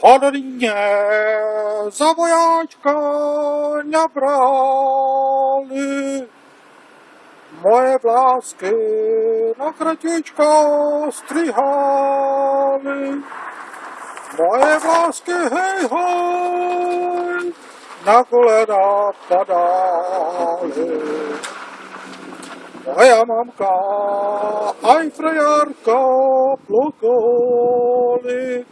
Hodně za vojáčka nabrali moje vlásky na kratičko strihali. Moje vlásky, hej, hej, na kolena padali. i am amka Äänanka, Eifrejarka, Blokoli.